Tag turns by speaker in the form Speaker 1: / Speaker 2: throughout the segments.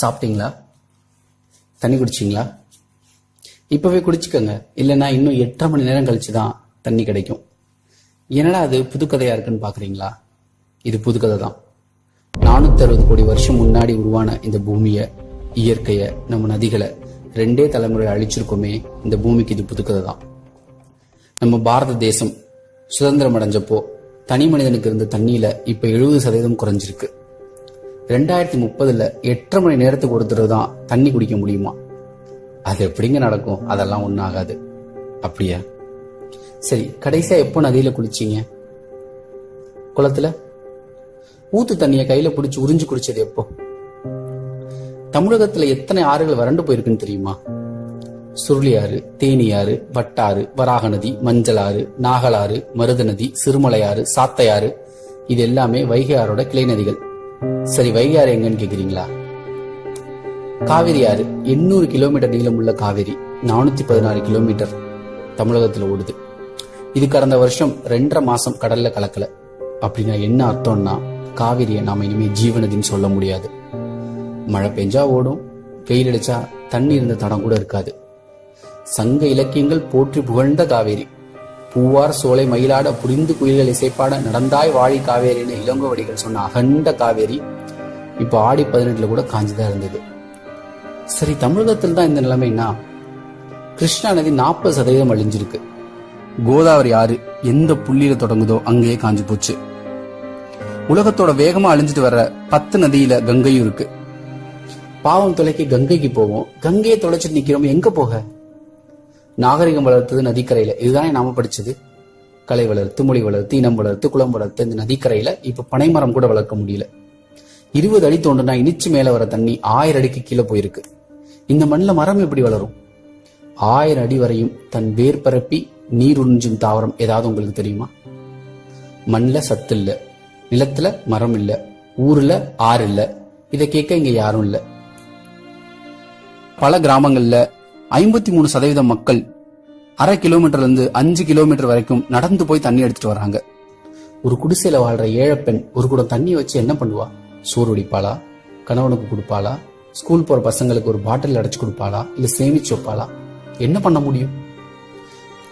Speaker 1: சாப்பிட்டீங்களா? தண்ணி குடிச்சிங்களா? இப்போவே குடிச்சுக்கோங்க. இல்லைன்னா இன்னும் எட்டரை மணி நேரம் கழிச்சு தான் தண்ணி கிடைக்கும். என்னடா அது புதுக்கதையாக இருக்குன்னு பார்க்குறீங்களா இது புதுக்கதை தான். நானூற்றி அறுபது கோடி வருஷம் முன்னாடி உருவான இந்த பூமியை இயற்கையை நம்ம நதிகளை ரெண்டே தலைமுறை அழிச்சிருக்கோமே இந்த பூமிக்கு இது புதுக்கதை தான். நம்ம பாரத தேசம் சுதந்திரம் அடைஞ்சப்போ தனி மனிதனுக்கு இருந்த தண்ணியில இப்ப எழுபது சதவீதம் குறைஞ்சிருக்கு. ரெண்டாயிரத்தி முப்பதுல எட்டரை மணி நேரத்துக்கு ஒருத்தர் தான் தண்ணி குடிக்க முடியுமா? அது எப்படிங்க நடக்கும்? அதெல்லாம் ஒன்றும் ஆகாது. அப்படியா? சரி கடைசியா எப்போ நதியில குளிச்சீங்க? குளத்துல? ஊத்து தண்ணியை கையில பிடிச்சி உறிஞ்சு குடிச்சது எப்போ? தமிழகத்துல எத்தனை ஆறுகள் வறண்டு போயிருக்குன்னு தெரியுமா? சுருளியாறு தேனியாறு வட்டாறு வராக நதி மஞ்சளாறு நாகலாறு மருத நதி சிறுமலையாறு சாத்தையாறு இது எல்லாமே வைகை ஆறோட கிளை நதிகள். சரி வைகையாறு எங்கன்னு கேக்குறீங்களா? காவிரி ஆறு எண்ணூறு கிலோமீட்டர் நீளமுள்ள காவிரி. நானூத்தி பதினாறு கிலோமீட்டர் தமிழகத்துல ஓடுது. இது கடந்த வருஷம் ரெண்டரை மாசம் கடல்ல கலக்கல. அப்படின்னா என்ன அர்த்தம்னா காவிரியை நாம இனிமே ஜீவனதின்னு சொல்ல முடியாது. மழை பெஞ்சா ஓடும் வெயில் அடிச்சா தண்ணி இருந்த தடம் கூட இருக்காது. சங்க இலக்கியங்கள் போற்றி புகழ்ந்த காவேரி. பூவார் சோலை மயிலாட புரிந்து குயில்கள் இசைப்பாட நடந்தாய் வாழி காவேரின்னு இளங்கோவடிகள் சொன்ன அகண்ட காவேரி இப்போ ஆடி பதினெட்டுல கூட காஞ்சிதான் இருந்தது. சரி தமிழகத்தில் தான் இந்த நிலைமைனா கிருஷ்ணா நதி நாற்பது சதவீதம் அழிஞ்சிருக்கு. கோதாவரி ஆறு எந்த புள்ளியில தொடங்குதோ அங்கேயே காஞ்சு போச்சு. உலகத்தோட வேகமா அழிஞ்சிட்டு வர்ற பத்து நதியில கங்கையும் இருக்கு. பாவம் தொலைக்கு கங்கைக்கு போவோம். கங்கையை தொலைச்சிட்டு நிக்கிறோம். எங்க போக? நாகரிகம் வளர்த்தது நதிக்கரையில. இதுதானே நாம படிச்சது? கலை வளர்த்து மொழி வளர்த்து இனம் வளர்த்து குளம் வளர்த்து இந்த நதிக்கரையில இப்ப பனைமரம் கூட வளர்க்க முடியல. இருபது அடி தோண்டுனா இனிச்சு மேல வர தண்ணி ஆயிரம் அடிக்கு கீழே போயிருக்கு. இந்த மண்ணில் மரம் எப்படி வளரும்? ஆயிரம் அடி வரையும் தன் வேர் பரப்பி நீர் உறிஞ்சும் தாவரம் ஏதாவது உங்களுக்கு தெரியுமா? மண்ணில் சத்து இல்ல. நிலத்துல மரம் இல்ல. ஊர்ல ஆறு இல்ல. இதை கேட்க இங்க யாரும் இல்ல. பல கிராமங்கள்ல ஐம்பத்தி மூணு சதவீதம் மக்கள் அரை கிலோமீட்டர்ல இருந்து அஞ்சு கிலோமீட்டர் வரைக்கும் நடந்து போய் தண்ணி எடுத்துட்டு வராங்க. ஒரு குடிசையில வாழ்ற ஏழை பெண் ஒரு குடம் தண்ணி வச்சு என்ன பண்ணுவா? சோறு வடிப்பாளா? கணவனுக்கு கொடுப்பாளா? ஸ்கூல் போற பசங்களுக்கு ஒரு பாட்டில் அடைச்சு கொடுப்பாளா? இல்ல சேமிச்சு வைப்பாளா? என்ன பண்ண முடியும்?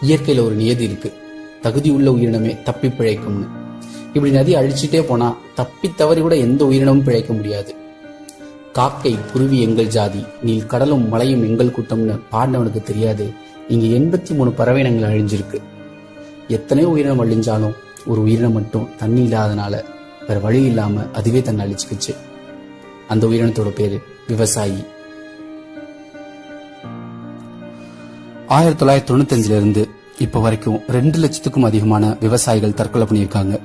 Speaker 1: இயற்கையில ஒரு நியதி இருக்கு. தகுதி உள்ள உயிரினமே தப்பி பிழைக்கும்னு. இப்படி நதி அழிச்சிட்டே போனா தப்பி தவறி கூட எந்த உயிரினமும் பிழைக்க முடியாது. காக்கை குருவி எங்கள் ஜாதி. நீல் கடலும் மலையும் எங்கள் கூட்டம்னு பாண்டவனுக்கு தெரியாது. இங்க எண்பத்தி மூணு பறவைனங்கள் அழிஞ்சிருக்கு. எத்தனையோ உயிரினம் அழிஞ்சாலும் ஒரு உயிரினம் மட்டும் தண்ணி இல்லாதனால வேற வழி இல்லாம அதுவே தன்னை அழிச்சுக்கிச்சு. அந்த உயிரினத்தோட பேரு விவசாயி. ஆயிரத்தி தொள்ளாயிரத்தி தொண்ணூத்தஞ்சுல இருந்து இப்ப வரைக்கும் ரெண்டு லட்சத்துக்கும் அதிகமான விவசாயிகள் தற்கொலை பண்ணியிருக்காங்க.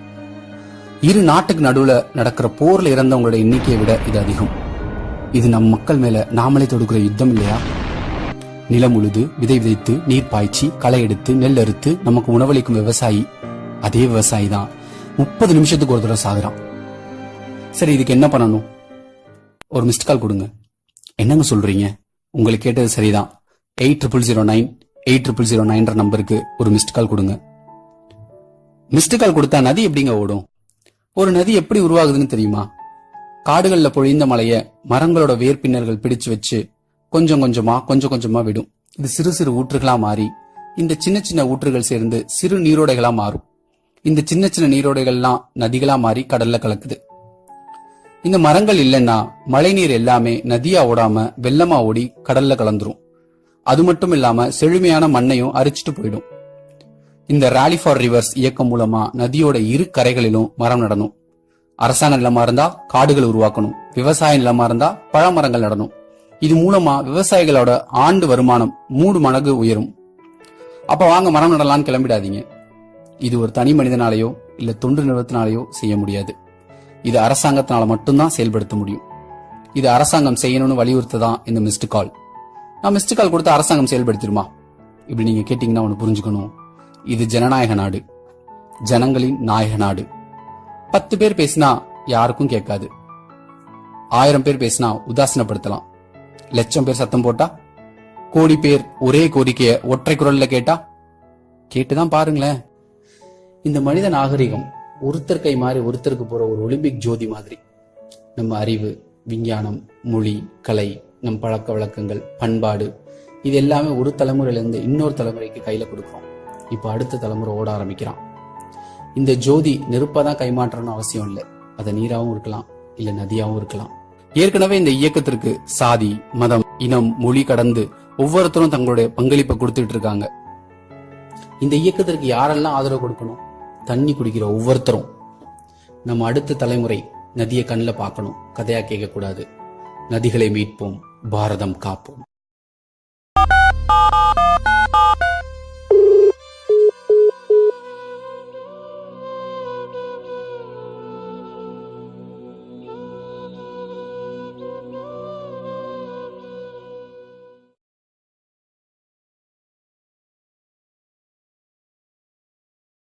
Speaker 1: இரு நாட்டுக்கு நடுவுல நடக்கிற போர்ல இறந்தவங்களோட எண்ணிக்கையை விட இது அதிகம். இது நம் மக்கள் மேல நாமளே தொடுக்கிற யுத்தம் இல்லையா? நிலம் உழுது விதை விதைத்து நீர் பாய்ச்சி களை எடுத்து நெல் அறுத்து நமக்கு உணவளிக்கும் விவசாயி அதே விவசாயி தான். முப்பது நிமிஷத்துக்கு ஒரு தடவை சாகுறான். சரி இதுக்கு என்ன பண்ணணும்? ஒரு மிஸ்ட் கால் கொடுங்க. என்னங்க சொல்றீங்க? உங்களுக்கு கேட்டது சரிதான். Eight triple zero nine eight triple zero நைன்ற நம்பருக்கு ஒரு மிஸ்ட் கால் கொடுங்க. மிஸ்டு கால் கொடுத்தா நதி எப்படிங்க ஓடும்? ஒரு நதி எப்படி உருவாகுதுன்னு தெரியுமா? காடுகள்ல பொழிந்த மலைய மரங்களோட வேர்பின்னர்கள் பிடிச்சு வச்சு கொஞ்சம் கொஞ்சமா கொஞ்சம் கொஞ்சமா விடும். இது சிறு சிறு ஊற்றுகளா மாறி இந்த சின்ன சின்ன ஊற்றுகள் சேர்ந்து சிறு நீரோடைகளா மாறும். இந்த சின்ன சின்ன நீரோடைகள்லாம் நதிகளா மாறி கடல்ல கலக்குது. இந்த மரங்கள் இல்லைன்னா மழைநீர் எல்லாமே நதியா ஓடாம வெள்ளமா ஓடி கடல்ல கலந்துரும். அது மட்டும் இல்லாம செழுமையான மண்ணையும் அரிச்சிட்டு போயிடும். இந்த ராலி ஃபார் ரிவர்ஸ் இயக்கம் மூலமா நதியோட இரு கரைகளிலும் மரம் நடணும். அரசாங்க நிலமா இருந்தா காடுகள் உருவாக்கணும். விவசாய நிலமா இருந்தா பழமரங்கள் நடணும். இது மூலமா விவசாயிகளோட ஆண்டு வருமானம் மூணு மடங்கு உயரும். அப்ப வாங்க மரம் நடலான்னு கிளம்பிடாதீங்க. இது ஒரு தனி மனிதனாலேயோ இல்ல தொண்டு நிறுவனத்தினாலேயோ செய்ய முடியாது. இது அரசாங்கத்தினால மட்டும்தான் செயல்படுத்த முடியும். இது அரசாங்கம் செய்யணும்னு வலியுறுத்ததான் இந்த மிஸ்டு கால் நான் மிஸ்டு கால் கொடுத்து அரசாங்கம் செயல்படுத்திடுமா? இப்படி நீங்க கேட்டீங்கன்னா ஒன்று புரிஞ்சுக்கணும். இது ஜனநாயக நாடு. ஜனங்களின் நாயக நாடு. பத்து பேர் பேசினா யாருக்கும் கேட்காது. ஆயிரம் பேர் பேசினா உதாசீனப்படுத்தலாம். லட்சம் பேர் சத்தம் போட்டா கோடி பேர் ஒரே கோரிக்கைய ஒற்றை குரல்ல கேட்டா கேட்டுதான் பாருங்களேன். இந்த மனித நாகரிகம் ஒருத்தர் கை மாறி ஒருத்தருக்கு போற ஒரு ஒலிம்பிக் ஜோதி மாதிரி. நம்ம அறிவு விஞ்ஞானம் மொழி கலை நம் பழக்க வழக்கங்கள் பண்பாடு இது எல்லாமே ஒரு தலைமுறையிலேருந்து இன்னொரு தலைமுறைக்கு கையில் கொடுக்குறோம். இப்போ அடுத்த தலைமுறை ஓட ஆரம்பிக்கிறான். இந்த ஜோதி நெருப்பாக தான் கைமாற்றணும்னு அவசியம் இல்லை. அது நீராகவும் இருக்கலாம் இல்ல நதியாகவும் இருக்கலாம். ஏற்கனவே இந்த இயக்கத்திற்கு சாதி மதம் இனம் மொழி கடந்து ஒவ்வொருத்தரும் தங்களுடைய பங்களிப்பை கொடுத்துட்டு இருக்காங்க. இந்த இயக்கத்திற்கு யாரெல்லாம் ஆதரவு கொடுக்கணும்? தண்ணி குடிக்கிற ஒவ்வொருத்தரும். நம்ம அடுத்த தலைமுறை நதியை கண்ணில் பார்க்கணும் கதையா கேட்கக்கூடாது. நதிகளை மீட்போம் பாரதம் காப்போம்.